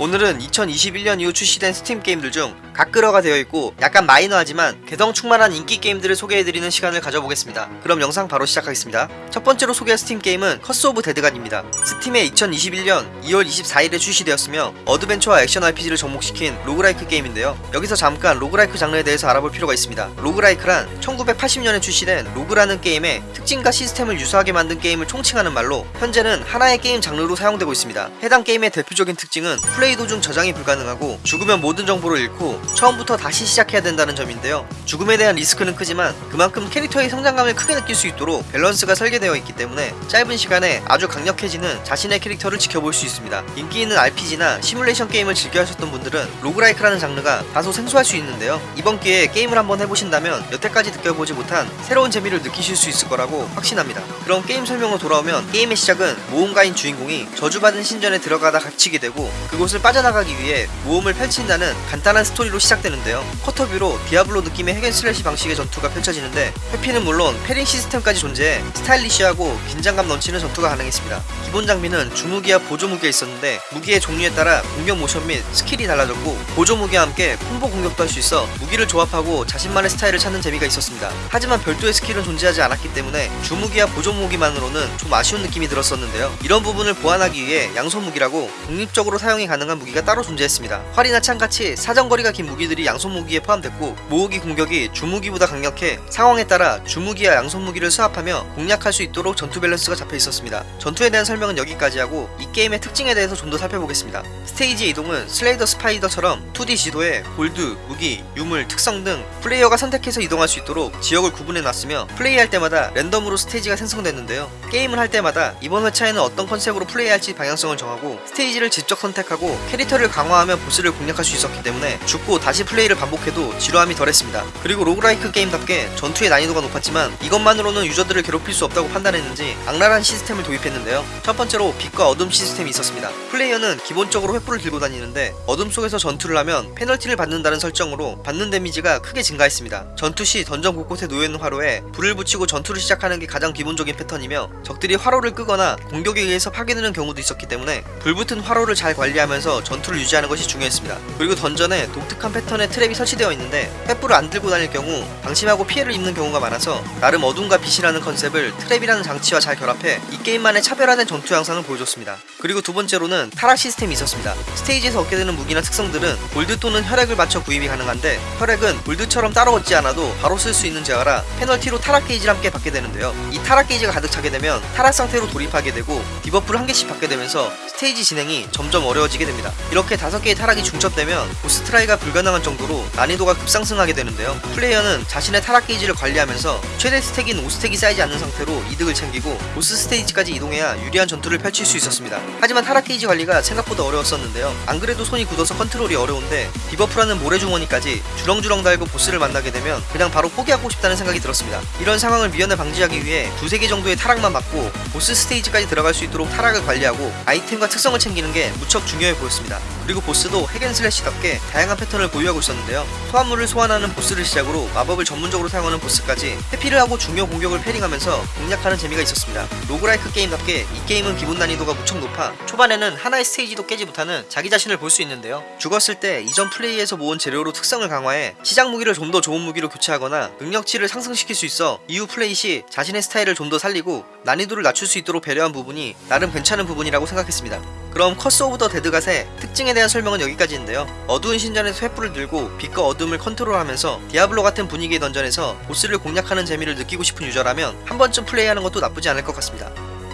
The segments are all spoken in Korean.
오늘은 2021년 이후 출시된 스팀 게임들 중 한글화가 되어 있고 약간 마이너하지만 개성 충만한 인기 게임들을 소개해드리는 시간을 가져보겠습니다. 그럼 영상 바로 시작하겠습니다. 첫 번째로 소개할 스팀 게임은 Curse of the Dead Gods입니다. 스팀에 2021년 2월 24일에 출시되었으며 어드벤처와 액션 RPG를 접목시킨 roguelike 게임인데요. 여기서 잠깐 roguelike 장르에 대해서 알아볼 필요가 있습니다. roguelike란 1980년에 출시된 Rogue라는 게임의 특징과 시스템을 유사하게 만든 게임을 총칭하는 말로 현재는 하나의 게임 장르로 사용되고 있습니다. 해당 게임의 대표적인 특징은 플레이 도중 저장이 불가능하고 죽으면 모든 정보를 잃고 처음부터 다시 시작해야 된다는 점인데요. 죽음에 대한 리스크는 크지만 그만큼 캐릭터의 성장감을 크게 느낄 수 있도록 밸런스가 설계되어 있기 때문에 짧은 시간에 아주 강력해지는 자신의 캐릭터를 지켜볼 수 있습니다. 인기 있는 RPG나 시뮬레이션 게임을 즐겨 하셨던 분들은 roguelike라는 장르가 다소 생소할 수 있는데요. 이번 기회에 게임을 한번 해보신다면 여태까지 느껴보지 못한 새로운 재미를 느끼실 수 있을 거라고 확신합니다. 그럼 게임 설명으로 돌아오면 게임의 시작은 모험가인 주인공이 저주받은 신전에 들어가다 갇히게 되고 그곳 을 빠져나가기 위해 모험을 펼친다는 간단한 스토리로 시작되는데요. quarter view로 디아블로 느낌의 hack and slash 방식의 전투가 펼쳐지는데 회피는 물론 parrying 시스템까지 존재해 스타일리시하고 긴장감 넘치는 전투가 가능했습니다. 기본 장비는 주무기와 보조 무기가 있었는데 무기의 종류에 따라 공격 모션 및 스킬이 달라졌고 보조 무기와 함께 콤보 공격도 할 수 있어 무기를 조합하고 자신만의 스타일을 찾는 재미가 있었습니다. 하지만 별도의 스킬은 존재하지 않았기 때문에 주무기와 보조 무기만으로는 좀 아쉬운 느낌이 들었었는데요. 이런 부분을 보완하기 위해 양손 무기라고 독립적으로 사용이 가능한 무기가 따로 존재했습니다. 활이나 창같이 사정거리가 긴 무기들이 양손 무기에 포함됐고 모으기 공격이 주무기보다 강력해 상황에 따라 주무기와 양손 무기를 swap하며 공략할 수 있도록 전투 밸런스가 잡혀 있었습니다. 전투에 대한 설명은 여기까지 하고 이 게임의 특징에 대해서 좀 더 살펴보겠습니다. 스테이지 이동은 Slay the Spire처럼 2D 지도에 골드, 무기, 유물, 특성 등 플레이어가 선택해서 이동할 수 있도록 지역을 구분해 놨으며 플레이할 때마다 랜덤으로 스테이지가 생성됐는데요. 게임을 할 때마다 이번 회차에는 어떤 컨셉으로 플레이할지 방향성을 정하고 스테이지를 직접 선택하고 캐릭터를 강화하며 보스를 공략할 수 있었기 때문에 죽고 다시 플레이를 반복해도 지루함이 덜했습니다. 그리고 roguelike 게임답게 전투의 난이도가 높았지만 이것만으로는 유저들을 괴롭힐 수 없다고 판단했는지 악랄한 시스템을 도입했는데요. 첫 번째로 빛과 어둠 시스템이 있었습니다. 플레이어는 기본적으로 횃불을 들고 다니는데 어둠 속에서 전투를 하면 페널티를 받는다는 설정으로 받는 데미지가 크게 증가했습니다. 전투 시 던전 곳곳에 놓여있는 화로에 불을 붙이고 전투를 시작하는 게 가장 기본적인 패턴이며 적들이 화로를 끄거나 공격에 의해서 파괴되는 경우도 있었기 때문에 불 붙은 화로를 잘 관리하면 서 전투를 유지하는 것이 중요했습니다. 그리고 던전에 독특한 패턴의 trap이 설치되어 있는데 횃불을 안 들고 다닐 경우 방심하고 피해를 입는 경우가 많아서 나름 어둠과 빛이라는 컨셉을 trap이라는 장치와 잘 결합해 이 게임만의 차별화된 전투 양상을 보여줬습니다. 그리고 두 번째로는 타락 시스템이 있었습니다. 스테이지에서 얻게 되는 무기나 특성들은 골드 또는 혈액을 맞춰 구입이 가능한데 혈액은 골드처럼 따로 얻지 않아도 바로 쓸 수 있는 재화라 페널티로 타락 게이지를 함께 받게 되는데요. 이 타락 게이지가 가득 차게 되면 타락 상태로 돌입하게 되고 debuff를 한 개씩 받게 되면서 스테이지 진행이 점점 어려워지게 됩니다. 이렇게 다섯 개의 타락이 중첩되면 보스 try가 불가능한 정도로 난이도가 급상승하게 되는데요. 플레이어는 자신의 타락 게이지를 관리하면서 최대 stack인 5stack이 쌓이지 않는 상태로 이득을 챙기고 보스 스테이지까지 이동해야 유리한 전투를 펼칠 수 있었습니다. 하지만 타락 게이지 관리가 생각보다 어려웠었는데요. 안 그래도 손이 굳어서 컨트롤이 어려운데 debuff라는 모래주머니까지 주렁주렁 달고 보스를 만나게 되면 그냥 바로 포기하고 싶다는 생각이 들었습니다. 이런 상황을 미연에 방지하기 위해 두세 개 정도의 타락만 받고 보스 스테이지까지 들어갈 수 있도록 타락을 관리하고 아이템과 특성을 챙기는 게 무척 중요해 보였습니다. 그리고 보스도 hack and slash답게 다양한 패턴을 보유하고 있었는데요. 소환물을 소환하는 보스를 시작으로 마법을 전문적으로 사용하는 보스까지 회피를 하고 중요 공격을 parrying하면서 공략하는 재미가 있었습니다. roguelike 게임답게 이 게임은 기본 난이도가 무척 높아 초반에는 하나의 스테이지도 깨지 못하는 자기 자신을 볼 수 있는데요. 죽었을 때 이전 플레이에서 모은 재료로 특성을 강화해 시작 무기를 좀 더 좋은 무기로 교체하거나 능력치를 상승시킬 수 있어 이후 플레이 시 자신의 스타일을 좀 더 살리고 난이도를 낮출 수 있도록 배려한 부분이 나름 괜찮은 부분이라고 생각했습니다. 그럼 Curse of the Dead Gods의 특징에 대한 설명은 여기까지인데요. 어두운 신전에서 횃불을 들고 빛과 어둠을 컨트롤하면서 디아블로 같은 분위기의 던전에서 보스를 공략하는 재미를 느끼고 싶은 유저라면 한 번쯤 플레이하는 것도 나쁘지 않을 것 같습니다.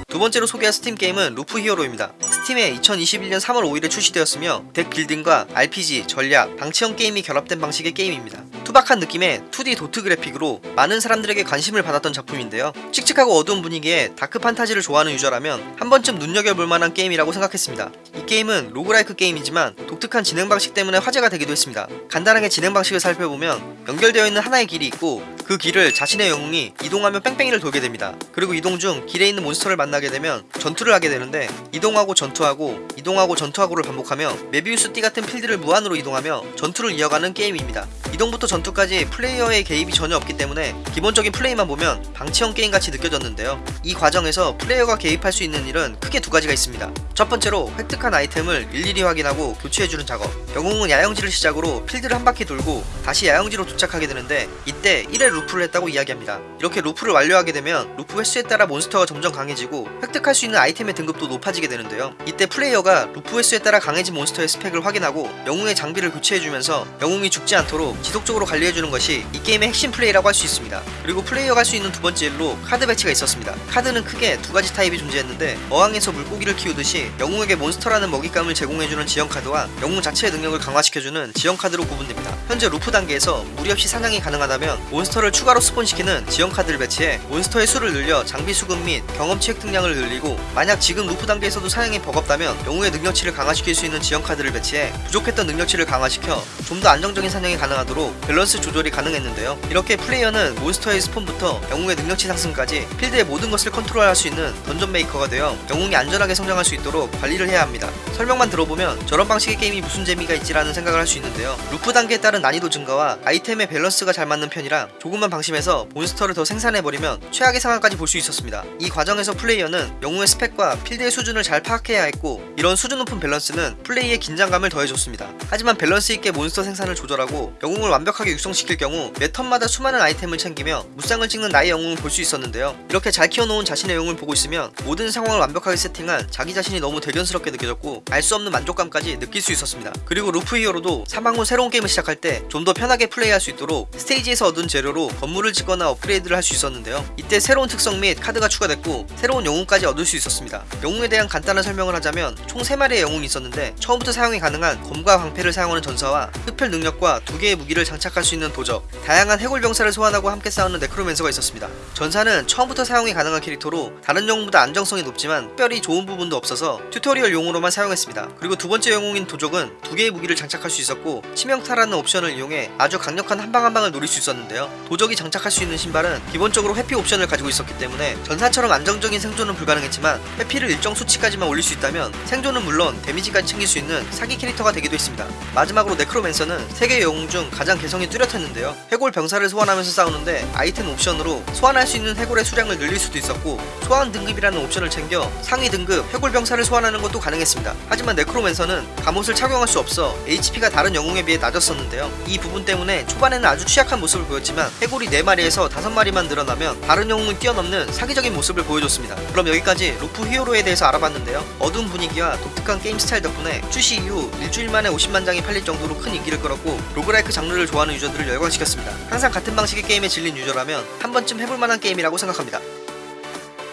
두 번째로 소개할 스팀 게임은 Loop Hero입니다. 스팀에 2021년 3월 5일에 출시되었으며 deck building과 RPG, 전략, 방치형 게임이 결합된 방식의 게임입니다. 투박한 느낌의 2D 도트 그래픽으로 많은 사람들에게 관심을 받았던 작품인데요. 칙칙하고 어두운 분위기에 다크 판타지를 좋아하는 유저라면 한 번쯤 눈여겨볼 만한 게임이라고 생각했습니다. 이 게임은 roguelike 게임이지만 독특한 진행 방식 때문에 화제가 되기도 했습니다. 간단하게 진행 방식을 살펴보면 연결되어 있는 하나의 길이 있고 그 길을 자신의 영웅이 이동하며 뺑뺑이를 돌게 됩니다. 그리고 이동 중 길에 있는 몬스터를 만나게 되면 전투를 하게 되는데 이동하고 전투하고 이동하고 전투하고를 반복하며 뫼비우스 띠 같은 필드를 무한으로 이동하며 전투를 이어가는 게임입니다. 이동부터 전투까지 플레이어의 개입이 전혀 없기 때문에 기본적인 플레이만 보면 방치형 게임같이 느껴졌는데요. 이 과정에서 플레이어가 개입할 수 있는 일은 크게 두 가지가 있습니다. 첫 번째로 획득한 아이템을 일일이 확인하고 교체해주는 작업. 영웅은 야영지를 시작으로 필드를 한 바퀴 돌고 다시 야영지로 도착하게 되는데 이때 1회 루프를 했다고 이야기합니다. 이렇게 루프를 완료하게 되면 루프 횟수에 따라 몬스터가 점점 강해지고 획득할 수 있는 아이템의 등급도 높아지게 되는데요. 이때 플레이어가 루프 횟수에 따라 강해진 몬스터의 스펙을 확인하고 영웅의 장비를 교체해주면서 영웅이 죽지 않도록 지속적으로 관리해주는 것이 이 게임의 핵심 플레이라고 할 수 있습니다. 그리고 플레이어가 할 수 있는 두 번째 일로 카드 배치가 있었습니다. 카드는 크게 두 가지 타입이 존재했는데 어항에서 물고기를 키우듯이 영웅에게 몬스터라는 먹잇감을 제공해주는 지형 카드와 영웅 자체의 능력을 강화시켜주는 지형 카드로 구분됩니다. 현재 루프 단계에서 무리 없이 사냥이 가능하다면 몬스터를 추가로 spawn시키는 지형 카드를 배치해 몬스터의 수를 늘려 장비 수급 및 경험치 획득량을 늘리고 만약 지금 루프 단계에서도 사냥이 버겁다면 영웅의 능력치를 강화시킬 수 있는 지형 카드를 배치해 부족했던 능력치를 강화시켜 좀 더 안정적인 사냥이 가능하도록 밸런스 조절이 가능했는데요. 이렇게 플레이어는 몬스터의 spawn부터 영웅의 능력치 상승까지 필드의 모든 것을 컨트롤할 수 있는 던전 메이커가 되어 영웅이 안전하게 성장할 수 있도록 관리를 해야 합니다. 설명만 들어보면 저런 방식의 게임이 무슨 재미가 있지라는 생각을 할 수 있는데요. 루프 단계에 따른 난이도 증가와 아이템의 밸런스가 잘 맞는 편이라 조금만 방심해서 몬스터를 더 생산해버리면 최악의 상황까지 볼 수 있었습니다. 이 과정에서 플레이어는 영웅의 스펙과 필드의 수준을 잘 파악해야 했고 이런 수준 높은 밸런스는 플레이의 긴장감을 더해줬습니다. 하지만 밸런스 있게 몬스터 생산을 조절하고 영웅을 완벽하게 육성시킬 경우 매 턴마다 수많은 아이템을 챙기며 무쌍을 찍는 나의 영웅을 볼 수 있었는데요. 이렇게 잘 키워놓은 자신의 영웅을 보고 있으면 모든 상황을 완벽하게 세팅한 자기 자신이 너무 대견스럽게 느껴졌고 알 수 없는 만족감까지 느낄 수 있었습니다. 그리고 Loop Hero도 사망 후 새로운 게임을 시작할 때 좀 더 편하게 플레이할 수 있도록 스테이지에서 얻은 재료로 건물을 짓거나 업그레이드를 할 수 있었는데요. 이때 새로운 특성 및 카드가 추가됐고 새로운 영웅까지 얻을 수 있었습니다. 영웅에 대한 간단한 설명을 하자면 총 3마리의 영웅이 있었는데 처음부터 사용이 가능한 검과 방패를 사용하는 전사와 흡혈 능력과 두 개의 무기를 장착할 수 있는 도적, 다양한 해골 병사를 소환하고 함께 싸우는 necromancer가 있었습니다. 전사는 처음부터 사용이 가능한 캐릭터로 다른 영웅보다 안정성이 높지만 특별히 좋은 부분도 없어서 튜토리얼 용으로만 사용했습니다. 그리고 두 번째 영웅인 도적은 두 개의 무기를 장착할 수 있었고 치명타라는 옵션을 이용해 아주 강력한 한방 한방을 노릴 수 있었는데요. 도적이 장착할 수 있는 신발은 기본적으로 회피 옵션을 가지고 있었기 때문에 전사처럼 안정적인 생존은 불가능했지만 회피를 일정 수치까지만 올릴 수 있다면 생존은 물론 데미지까지 챙길 수 있는 사기 캐릭터가 되기도 했습니다. 마지막으로 necromancer는 세 개 영웅 중 가장 개성이 뚜렷했는데요. 해골 병사를 소환하면서 싸우는데 아이템 옵션으로 소환할 수 있는 해골의 수량을 늘릴 수도 있었고 소환 등급이라는 옵션을 챙겨 상위 등급 해골 병사를 소환하는 것도 가능했습니다. 하지만 necromancer는 갑옷을 착용할 수 없어 HP가 다른 영웅에 비해 낮았었는데요. 이 부분 때문에 초반에는 아주 취약한 모습을 보였지만 해골이 4마리에서 5마리만 늘어나면 다른 영웅을 뛰어넘는 사기적인 모습을 보여줬습니다. 그럼 여기까지 Loop Hero에 대해서 알아봤는데요. 어두운 분위기와 독특한 게임 스타일 덕분에 출시 이후 일주일 만에 50만 장이 팔릴 정도로 큰 인기를 끌었고 roguelike 장르를 좋아하는 유저들을 열광시켰습니다. 항상 같은 방식의 게임에 질린 유저라면 한 번쯤 해볼 만한 게임이라고 생각합니다.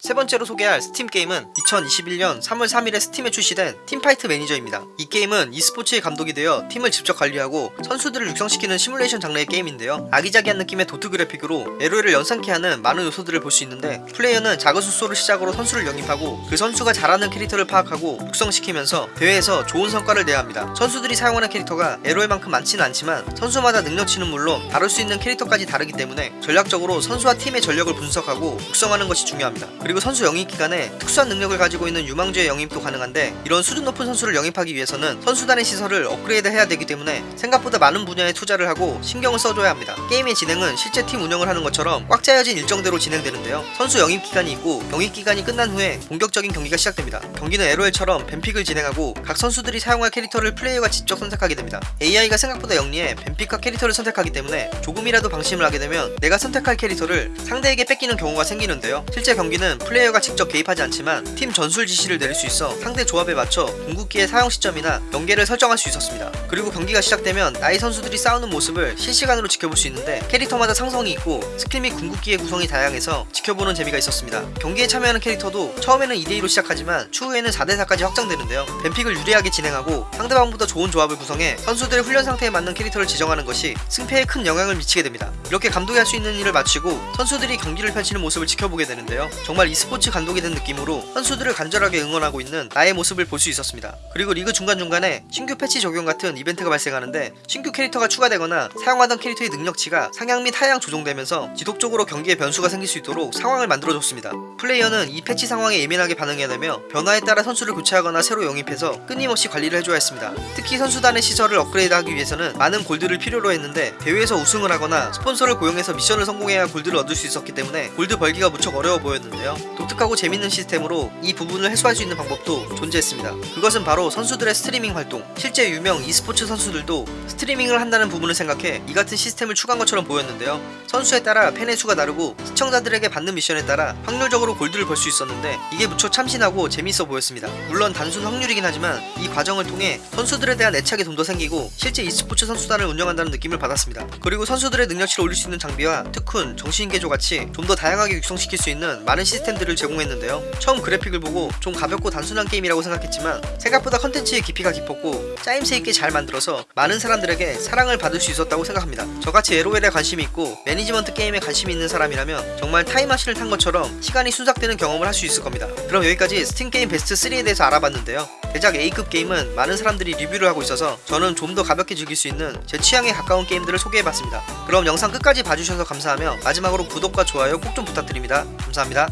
세 번째로 소개할 스팀 게임은 2021년 3월 3일에 스팀에 출시된 Teamfight Manager입니다. 이 게임은 e스포츠의 감독이 되어 팀을 직접 관리하고 선수들을 육성시키는 시뮬레이션 장르의 게임인데요. 아기자기한 느낌의 도트 그래픽으로 LOL을 연상케 하는 많은 요소들을 볼 수 있는데 플레이어는 작은 숙소를 시작으로 선수를 영입하고 그 선수가 잘하는 캐릭터를 파악하고 육성시키면서 대회에서 좋은 성과를 내야 합니다. 선수들이 사용하는 캐릭터가 LOL만큼 많지는 않지만 선수마다 능력치는 물론 다룰 수 있는 캐릭터까지 다르기 때문에 전략적으로 선수와 팀의 전력을 분석하고 육성하는 것이 중요합니다. 그리고 선수 영입 기간에 특수한 능력을 가지고 있는 유망주의 영입도 가능한데 이런 수준 높은 선수를 영입하기 위해서는 선수단의 시설을 업그레이드 해야 되기 때문에 생각보다 많은 분야에 투자를 하고 신경을 써줘야 합니다. 게임의 진행은 실제 팀 운영을 하는 것처럼 꽉 짜여진 일정대로 진행되는데요. 선수 영입 기간이 있고 영입 기간이 끝난 후에 본격적인 경기가 시작됩니다. 경기는 LOL처럼 뱀픽을 진행하고 각 선수들이 사용할 캐릭터를 플레이어가 직접 선택하게 됩니다. AI가 생각보다 영리해 뱀픽과 캐릭터를 선택하기 때문에 조금이라도 방심을 하게 되면 내가 선택할 캐릭터를 상대에게 뺏기는 경우가 생기는데요. 실제 경기는 플레이어가 직접 개입하지 않지만 팀 전술 지시를 내릴 수 있어 상대 조합에 맞춰 궁극기의 사용 시점이나 연계를 설정할 수 있었습니다. 그리고 경기가 시작되면 나의 선수들이 싸우는 모습을 실시간으로 지켜볼 수 있는데 캐릭터마다 상성이 있고 스킬 및 궁극기의 구성이 다양해서 지켜보는 재미가 있었습니다. 경기에 참여하는 캐릭터도 처음에는 2대2로 시작하지만 추후에는 4대4까지 확장되는데요. ban pick을 유리하게 진행하고 상대방보다 좋은 조합을 구성해 선수들의 훈련 상태에 맞는 캐릭터를 지정하는 것이 승패에 큰 영향을 미치게 됩니다. 이렇게 감독이 할 수 있는 일을 마치고 선수들이 경기를 펼치는 모습을 지켜보게 되는데요. 정말 e스포츠 감독이 된 느낌으로 선수들을 간절하게 응원하고 있는 나의 모습을 볼 수 있었습니다. 그리고 리그 중간중간에 신규 패치 적용 같은 이벤트가 발생하는데 신규 캐릭터가 추가되거나 사용하던 캐릭터의 능력치가 상향 및 하향 조정되면서 지속적으로 경기에 변수가 생길 수 있도록 상황을 만들어줬습니다. 플레이어는 이 패치 상황에 예민하게 반응해야 되며 변화에 따라 선수를 교체하거나 새로 영입해서 끊임없이 관리를 해줘야 했습니다. 특히 선수단의 시설을 업그레이드하기 위해서는 많은 골드를 필요로 했는데 대회에서 우승을 하거나 스폰서를 고용해서 미션을 성공해야 골드를 얻을 수 있었기 때문에 골드 벌기가 무척 어려워 보였는데요. 독특하고 재밌는 시스템으로 이 부분을 해소할 수 있는 방법도 존재했습니다. 그것은 바로 선수들의 스트리밍 활동. 실제 유명 e스포츠 선수들도 스트리밍을 한다는 부분을 생각해 이 같은 시스템을 추가한 것처럼 보였는데요. 선수에 따라 팬의 수가 다르고 시청자들에게 받는 미션에 따라 확률적으로 골드를 벌 수 있었는데 이게 무척 참신하고 재밌어 보였습니다. 물론 단순 확률이긴 하지만 이 과정을 통해 선수들에 대한 애착이 좀 더 생기고 실제 e스포츠 선수단을 운영한다는 느낌을 받았습니다. 그리고 선수들의 능력치를 올릴 수 있는 장비와 특훈, 정신개조 같이 좀 더 다양하게 육성시킬 수 있는 많은 시스템 들을 제공했는데요. 처음 그래픽을 보고 좀 가볍고 단순한 게임이라고 생각했지만 생각보다 컨텐츠의 깊이가 깊었고 짜임새 있게 잘 만들어서 많은 사람들에게 사랑을 받을 수 있었다고 생각합니다. 저같이 LOL에 관심이 있고 매니지먼트 게임에 관심이 있는 사람이라면 정말 타임머신을 탄 것처럼 시간이 순삭되는 경험을 할 수 있을 겁니다. 그럼 여기까지 스팀 게임 베스트 3에 대해서 알아봤는데요. 대작 A급 게임은 많은 사람들이 리뷰를 하고 있어서 저는 좀 더 가볍게 즐길 수 있는 제 취향에 가까운 게임들을 소개해봤습니다. 그럼 영상 끝까지 봐주셔서 감사하며 마지막으로 구독과 좋아요 꼭 좀 부탁드립니다. 감사합니다.